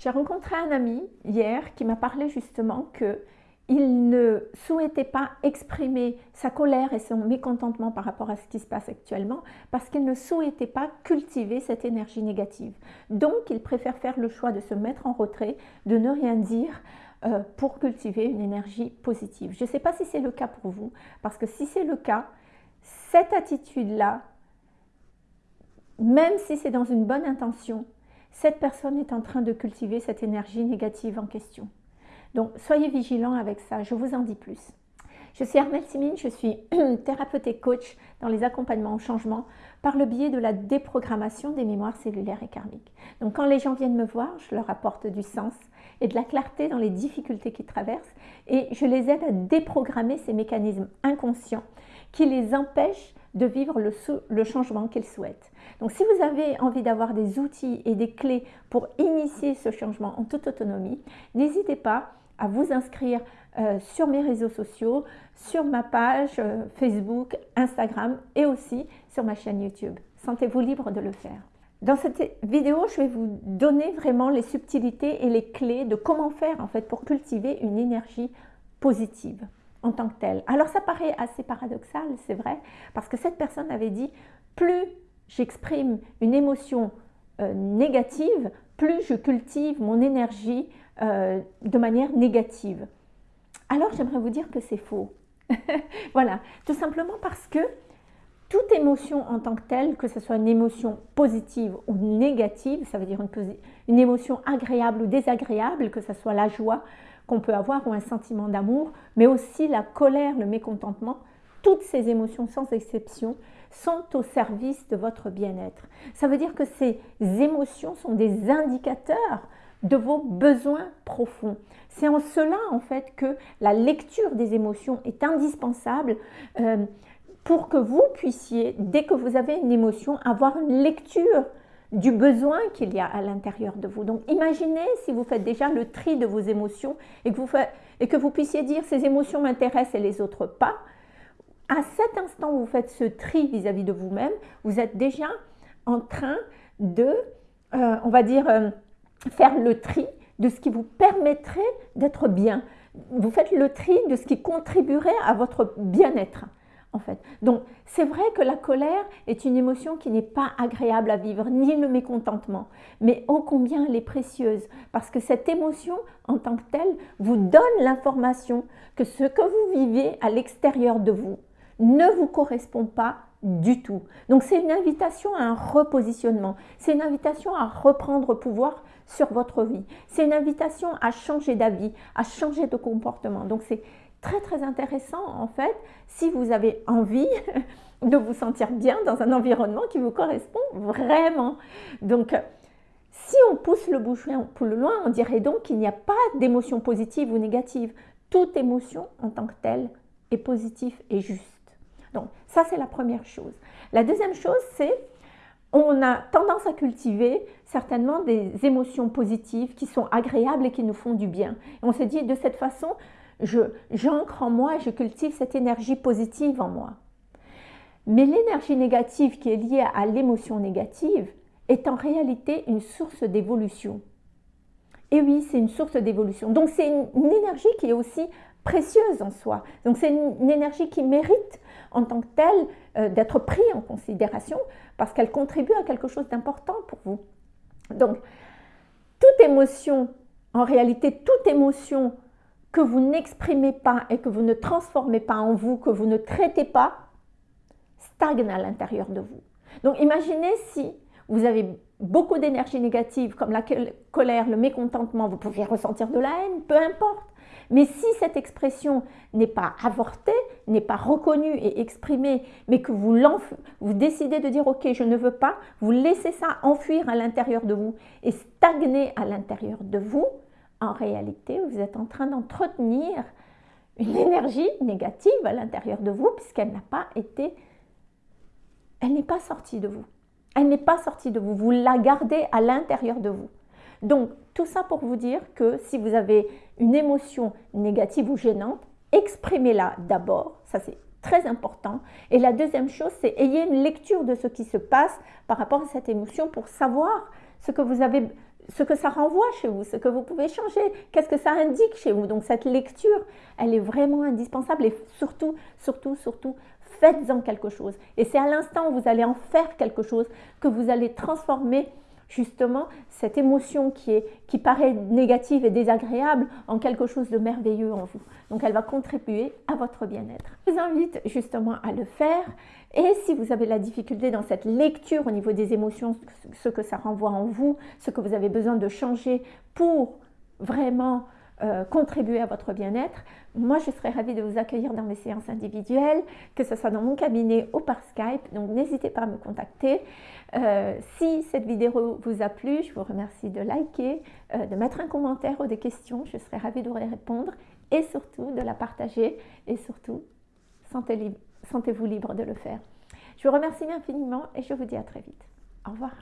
J'ai rencontré un ami hier qui m'a parlé justement que il ne souhaitait pas exprimer sa colère et son mécontentement par rapport à ce qui se passe actuellement parce qu'il ne souhaitait pas cultiver cette énergie négative. Donc, il préfère faire le choix de se mettre en retrait, de ne rien dire euh, pour cultiver une énergie positive. Je ne sais pas si c'est le cas pour vous, parce que si c'est le cas, cette attitude-là, même si c'est dans une bonne intention, cette personne est en train de cultiver cette énergie négative en question. Donc, soyez vigilants avec ça, je vous en dis plus. Je suis Armelle Simine, je suis thérapeute et coach dans les accompagnements au changement par le biais de la déprogrammation des mémoires cellulaires et karmiques. Donc quand les gens viennent me voir, je leur apporte du sens et de la clarté dans les difficultés qu'ils traversent et je les aide à déprogrammer ces mécanismes inconscients qui les empêchent de vivre le, le changement qu'ils souhaitent. Donc si vous avez envie d'avoir des outils et des clés pour initier ce changement en toute autonomie, n'hésitez pas à vous inscrire euh, sur mes réseaux sociaux, sur ma page euh, Facebook, Instagram et aussi sur ma chaîne YouTube. Sentez-vous libre de le faire. Dans cette vidéo, je vais vous donner vraiment les subtilités et les clés de comment faire en fait pour cultiver une énergie positive en tant que telle. Alors ça paraît assez paradoxal, c'est vrai, parce que cette personne avait dit plus j'exprime une émotion euh, négative, plus je cultive mon énergie euh, de manière négative. Alors j'aimerais vous dire que c'est faux. voilà, tout simplement parce que toute émotion en tant que telle, que ce soit une émotion positive ou négative, ça veut dire une, une émotion agréable ou désagréable, que ce soit la joie qu'on peut avoir ou un sentiment d'amour, mais aussi la colère, le mécontentement, toutes ces émotions sans exception sont au service de votre bien-être. Ça veut dire que ces émotions sont des indicateurs de vos besoins profonds. C'est en cela en fait que la lecture des émotions est indispensable euh, pour que vous puissiez, dès que vous avez une émotion, avoir une lecture du besoin qu'il y a à l'intérieur de vous. Donc imaginez si vous faites déjà le tri de vos émotions et que vous, puissiez dire ces émotions m'intéressent et les autres pas. À cet instant où vous faites ce tri vis-à-vis de vous-même, vous êtes déjà en train de, euh, on va dire, euh, faire le tri de ce qui vous permettrait d'être bien. Vous faites le tri de ce qui contribuerait à votre bien-être. En fait. Donc, c'est vrai que la colère est une émotion qui n'est pas agréable à vivre, ni le mécontentement, mais ô combien elle est précieuse, parce que cette émotion, en tant que telle, vous donne l'information que ce que vous vivez à l'extérieur de vous ne vous correspond pas du tout. Donc, c'est une invitation à un repositionnement, c'est une invitation à reprendre pouvoir sur votre vie. C'est une invitation à changer d'avis, à changer de comportement. Donc c'est très très intéressant en fait si vous avez envie de vous sentir bien dans un environnement qui vous correspond vraiment. Donc si on pousse le bouchon plus loin, on dirait donc qu'il n'y a pas d'émotion positive ou négative. Toute émotion en tant que telle est positive et juste. Donc ça c'est la première chose. La deuxième chose c'est on a tendance à cultiver certainement des émotions positives qui sont agréables et qui nous font du bien. on se dit de cette façon, j'ancre en moi je cultive cette énergie positive en moi. Mais l'énergie négative qui est liée à l'émotion négative est en réalité une source d'évolution. Et oui, c'est une source d'évolution. Donc c'est une, énergie qui est aussi précieuse en soi. Donc c'est une, énergie qui mérite en tant que telle euh, d'être prise en considération parce qu'elle contribue à quelque chose d'important pour vous. Donc, toute émotion, en réalité, toute émotion que vous n'exprimez pas et que vous ne transformez pas en vous, que vous ne traitez pas, stagne à l'intérieur de vous. Donc, imaginez si vous avez beaucoup d'énergie négative comme la colère, le mécontentement, vous pouvez ressentir de la haine, peu importe. Mais si cette expression n'est pas avortée, n'est pas reconnue et exprimée, mais que vous, vous décidez de dire « ok, je ne veux pas », vous laissez ça enfuir à l'intérieur de vous et stagner à l'intérieur de vous, en réalité, vous êtes en train d'entretenir une énergie négative à l'intérieur de vous puisqu'elle n'a pas été, elle n'est pas sortie de vous. Elle n'est pas sortie de vous, vous la gardez à l'intérieur de vous. Donc, tout ça pour vous dire que si vous avez une émotion négative ou gênante, exprimez-la d'abord, ça c'est très important. Et la deuxième chose, c'est ayez une lecture de ce qui se passe par rapport à cette émotion pour savoir ce que vous avez, ce que ça renvoie chez vous, ce que vous pouvez changer, qu'est-ce que ça indique chez vous. Donc cette lecture, elle est vraiment indispensable et surtout, surtout, surtout, faites-en quelque chose. Et c'est à l'instant où vous allez en faire quelque chose que vous allez transformer justement cette émotion qui, est, qui paraît négative et désagréable en quelque chose de merveilleux en vous. Donc elle va contribuer à votre bien-être. Je vous invite justement à le faire et si vous avez la difficulté dans cette lecture au niveau des émotions, ce que ça renvoie en vous, ce que vous avez besoin de changer pour vraiment euh, contribuer à votre bien-être, moi je serais ravie de vous accueillir dans mes séances individuelles, que ce soit dans mon cabinet ou par Skype, donc n'hésitez pas à me contacter. Euh, si cette vidéo vous a plu, je vous remercie de liker, euh, de mettre un commentaire ou des questions, je serais ravie de vous répondre et surtout de la partager et surtout sentez-vous libre de le faire. Je vous remercie infiniment et je vous dis à très vite. Au revoir.